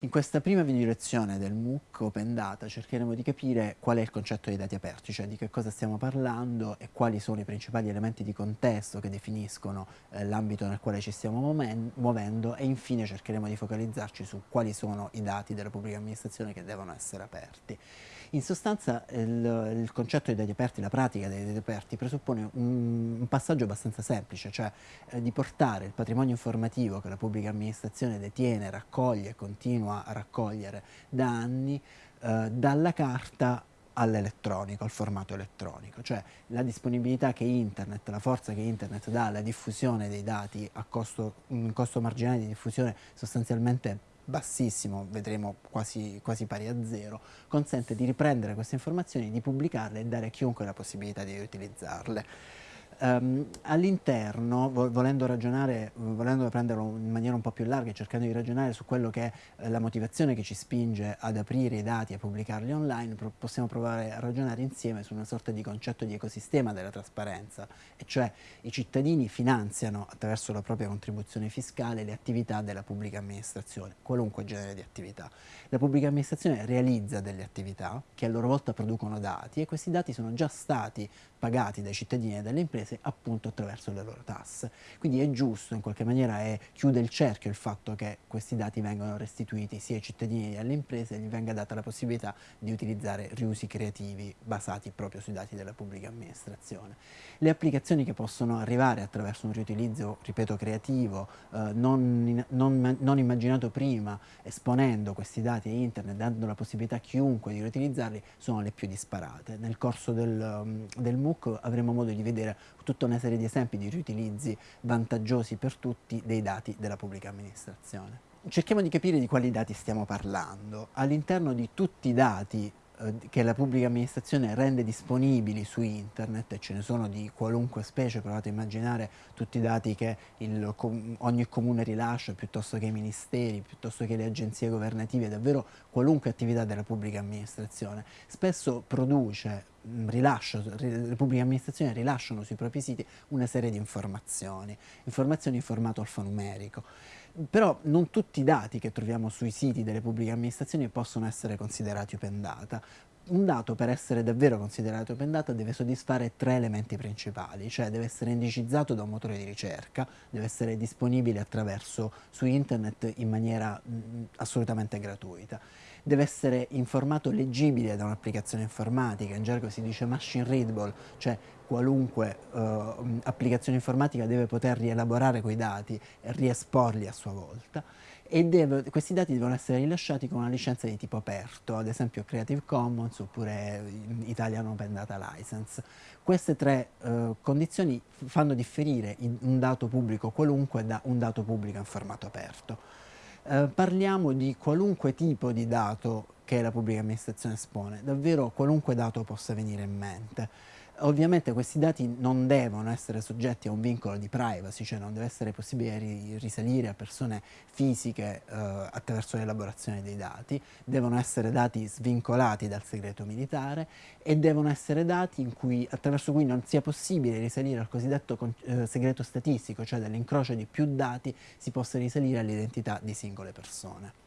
In questa prima video lezione del MOOC Open Data cercheremo di capire qual è il concetto dei dati aperti, cioè di che cosa stiamo parlando e quali sono i principali elementi di contesto che definiscono eh, l'ambito nel quale ci stiamo muovendo e infine cercheremo di focalizzarci su quali sono i dati della pubblica amministrazione che devono essere aperti. In sostanza il, il concetto dei dati aperti, la pratica dei dati aperti presuppone un, un passaggio abbastanza semplice, cioè eh, di portare il patrimonio informativo che la pubblica amministrazione detiene, raccoglie e continua a raccogliere da anni eh, dalla carta all'elettronico, al formato elettronico, cioè la disponibilità che internet, la forza che internet dà alla diffusione dei dati a costo, un costo marginale di diffusione sostanzialmente bassissimo, vedremo quasi, quasi, pari a zero, consente di riprendere queste informazioni, di pubblicarle e dare a chiunque la possibilità di utilizzarle. Um, all'interno, volendo ragionare, volendo prenderlo in maniera un po' più larga e cercando di ragionare su quello che è eh, la motivazione che ci spinge ad aprire i dati e pubblicarli online, pro possiamo provare a ragionare insieme su una sorta di concetto di ecosistema della trasparenza, e cioè i cittadini finanziano attraverso la propria contribuzione fiscale le attività della pubblica amministrazione, qualunque genere di attività. La pubblica amministrazione realizza delle attività che a loro volta producono dati e questi dati sono già stati pagati dai cittadini e dalle imprese appunto attraverso le loro tasse. Quindi è giusto, in qualche maniera è, chiude il cerchio il fatto che questi dati vengano restituiti sia ai cittadini che alle imprese e gli venga data la possibilità di utilizzare riusi creativi basati proprio sui dati della pubblica amministrazione. Le applicazioni che possono arrivare attraverso un riutilizzo, ripeto, creativo, eh, non, non, non immaginato prima, esponendo questi dati a internet, dando la possibilità a chiunque di riutilizzarli, sono le più disparate. Nel corso del, del MOOC avremo modo di vedere tutta una serie di esempi di riutilizzi vantaggiosi per tutti dei dati della pubblica amministrazione. Cerchiamo di capire di quali dati stiamo parlando. All'interno di tutti i dati eh, che la pubblica amministrazione rende disponibili su internet, e ce ne sono di qualunque specie, provate a immaginare tutti i dati che il, ogni comune rilascia, piuttosto che i ministeri, piuttosto che le agenzie governative, davvero qualunque attività della pubblica amministrazione, spesso produce rilascio, le pubbliche amministrazioni rilasciano sui propri siti una serie di informazioni, informazioni in formato alfanumerico. Però non tutti i dati che troviamo sui siti delle pubbliche amministrazioni possono essere considerati open data. Un dato per essere davvero considerato open data deve soddisfare tre elementi principali, cioè deve essere indicizzato da un motore di ricerca, deve essere disponibile attraverso su internet in maniera mh, assolutamente gratuita. Deve essere in formato leggibile da un'applicazione informatica, in gergo si dice machine readable, cioè qualunque uh, applicazione informatica deve poter rielaborare quei dati e riesporli a sua volta e deve, questi dati devono essere rilasciati con una licenza di tipo aperto, ad esempio Creative Commons oppure Italian Open Data License. Queste tre uh, condizioni fanno differire un dato pubblico qualunque da un dato pubblico in formato aperto. Eh, parliamo di qualunque tipo di dato che la pubblica amministrazione espone, davvero qualunque dato possa venire in mente. Ovviamente questi dati non devono essere soggetti a un vincolo di privacy, cioè non deve essere possibile risalire a persone fisiche eh, attraverso l'elaborazione dei dati, devono essere dati svincolati dal segreto militare e devono essere dati cui, attraverso cui non sia possibile risalire al cosiddetto eh, segreto statistico, cioè dall'incrocio di più dati si possa risalire all'identità di singole persone.